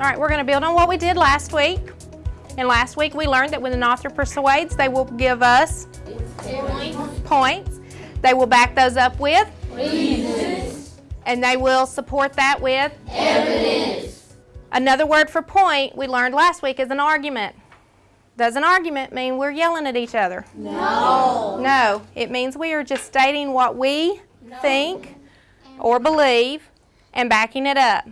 All right, we're going to build on what we did last week. And last week we learned that when an author persuades, they will give us points. They will back those up with reasons. And they will support that with evidence. Another word for point we learned last week is an argument. Does an argument mean we're yelling at each other? No. No, it means we are just stating what we no. think or believe and backing it up.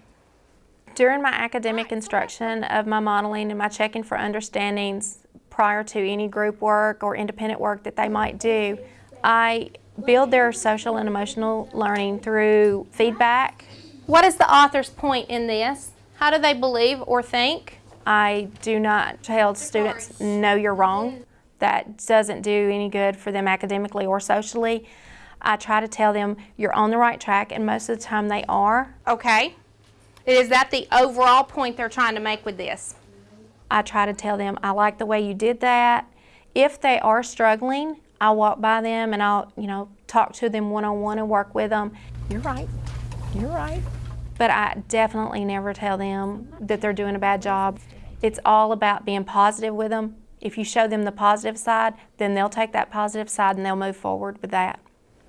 During my academic instruction of my modeling and my checking for understandings prior to any group work or independent work that they might do, I build their social and emotional learning through feedback. What is the author's point in this? How do they believe or think? I do not tell students, no, you're wrong. That doesn't do any good for them academically or socially. I try to tell them you're on the right track, and most of the time they are. Okay. Is that the overall point they're trying to make with this? I try to tell them, I like the way you did that. If they are struggling, I'll walk by them and I'll, you know, talk to them one-on-one -on -one and work with them. You're right. You're right. But I definitely never tell them that they're doing a bad job. It's all about being positive with them. If you show them the positive side, then they'll take that positive side and they'll move forward with that.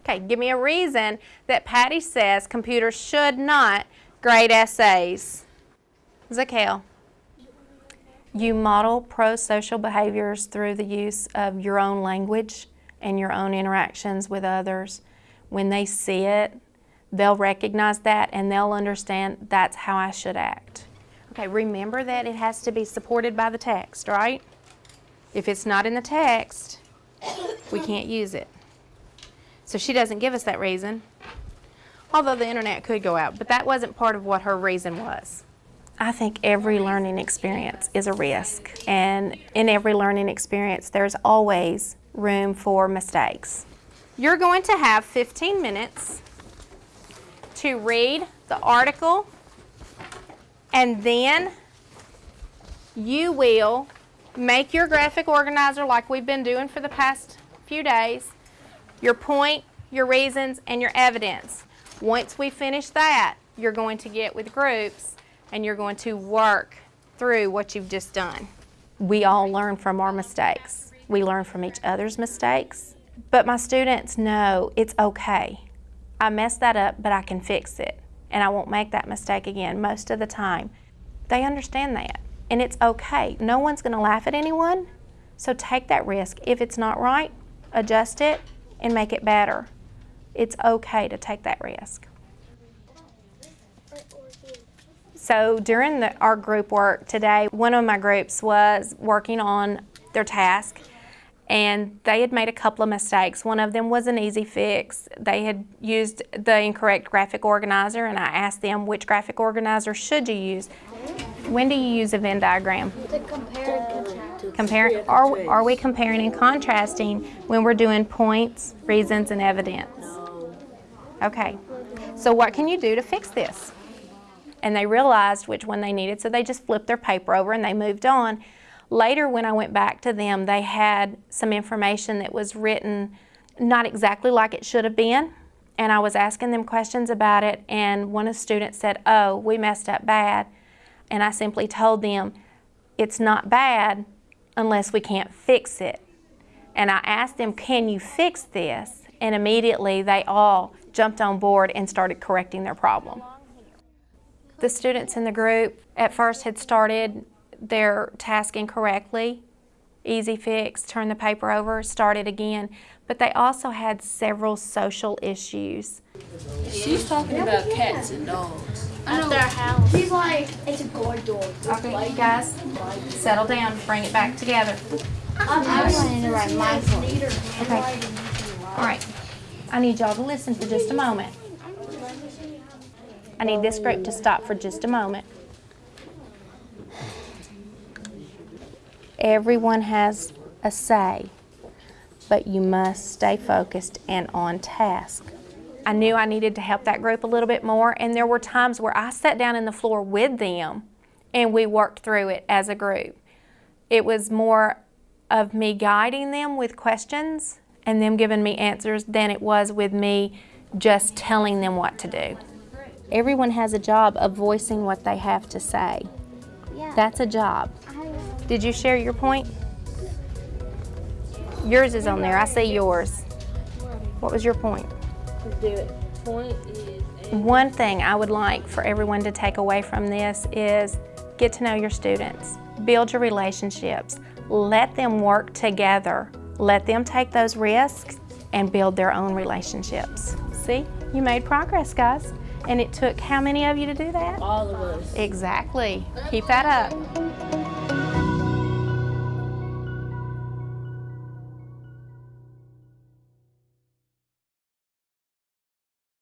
Okay, give me a reason that Patty says computers should not grade essays. Zakel. You model pro-social behaviors through the use of your own language and your own interactions with others. When they see it, they'll recognize that and they'll understand that's how I should act. Okay, remember that it has to be supported by the text, right? If it's not in the text, we can't use it. So she doesn't give us that reason, although the internet could go out, but that wasn't part of what her reason was. I think every learning experience is a risk, and in every learning experience, there's always room for mistakes. You're going to have 15 minutes to read the article and then you will make your graphic organizer like we've been doing for the past few days, your point, your reasons, and your evidence. Once we finish that, you're going to get with groups and you're going to work through what you've just done. We all learn from our mistakes. We learn from each other's mistakes. But my students know it's okay. I messed that up, but I can fix it and I won't make that mistake again most of the time. They understand that and it's okay. No one's going to laugh at anyone, so take that risk. If it's not right, adjust it and make it better. It's okay to take that risk. So during the, our group work today, one of my groups was working on their task and they had made a couple of mistakes. One of them was an easy fix. They had used the incorrect graphic organizer and I asked them which graphic organizer should you use. When do you use a Venn diagram? To compare and contrast. Compare, are, are we comparing and contrasting when we're doing points, reasons, and evidence? Okay, so what can you do to fix this? And they realized which one they needed, so they just flipped their paper over and they moved on. Later, when I went back to them, they had some information that was written not exactly like it should have been. And I was asking them questions about it, and one of the students said, oh, we messed up bad. And I simply told them, it's not bad unless we can't fix it. And I asked them, can you fix this? And immediately they all jumped on board and started correcting their problem. The students in the group at first had started their task incorrectly, easy fix, turn the paper over, start it again. But they also had several social issues. She's talking about cats and dogs. At their house. She's like, it's a guard dog. Okay, guys, settle down, bring it back together. I'm wanting to write my Okay. All right. I need y'all to listen for just a moment. I need this group to stop for just a moment. Everyone has a say, but you must stay focused and on task. I knew I needed to help that group a little bit more, and there were times where I sat down in the floor with them and we worked through it as a group. It was more of me guiding them with questions and them giving me answers than it was with me just telling them what to do. Everyone has a job of voicing what they have to say. Yeah. That's a job. Did you share your point? Yours is on there. I see yours. What was your point? Do it. Point is. One thing I would like for everyone to take away from this is get to know your students, build your relationships, let them work together, let them take those risks and build their own relationships. See, you made progress, guys. And it took how many of you to do that? All of us. Exactly. Keep that up.